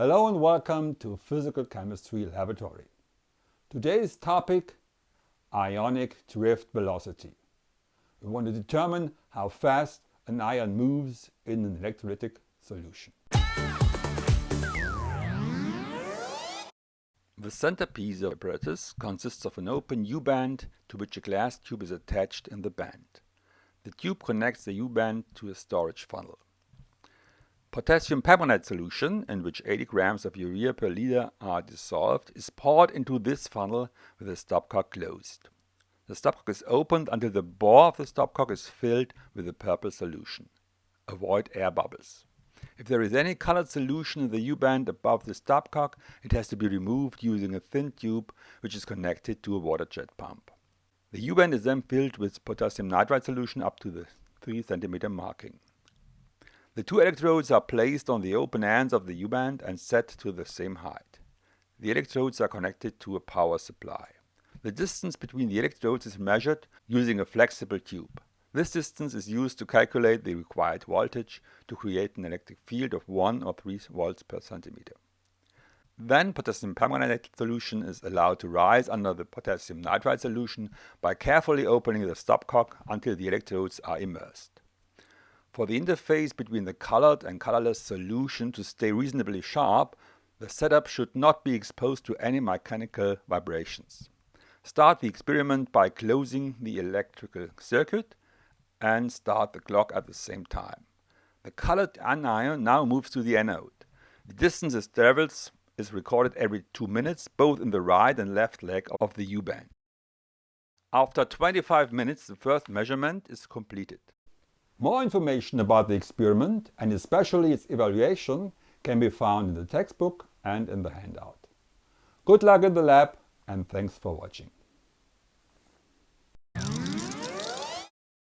Hello and welcome to Physical Chemistry Laboratory. Today's topic ionic drift velocity. We want to determine how fast an ion moves in an electrolytic solution. The centerpiece of apparatus consists of an open U-bend to which a glass tube is attached in the band. The tube connects the U-bend to a storage funnel. Potassium permanganate solution, in which 80 grams of urea per liter are dissolved, is poured into this funnel with the stopcock closed. The stopcock is opened until the bore of the stopcock is filled with the purple solution. Avoid air bubbles. If there is any colored solution in the U-bend above the stopcock, it has to be removed using a thin tube which is connected to a water jet pump. The U-bend is then filled with potassium nitrite solution up to the 3 cm marking. The two electrodes are placed on the open ends of the U-bend and set to the same height. The electrodes are connected to a power supply. The distance between the electrodes is measured using a flexible tube. This distance is used to calculate the required voltage to create an electric field of 1 or 3 volts per centimeter. Then potassium permanganate solution is allowed to rise under the potassium nitrite solution by carefully opening the stopcock until the electrodes are immersed. For the interface between the colored and colorless solution to stay reasonably sharp, the setup should not be exposed to any mechanical vibrations. Start the experiment by closing the electrical circuit and start the clock at the same time. The colored anion now moves to the anode. The distance it travels is recorded every 2 minutes both in the right and left leg of the U-bend. After 25 minutes the first measurement is completed. More information about the experiment and especially its evaluation can be found in the textbook and in the handout. Good luck in the lab and thanks for watching.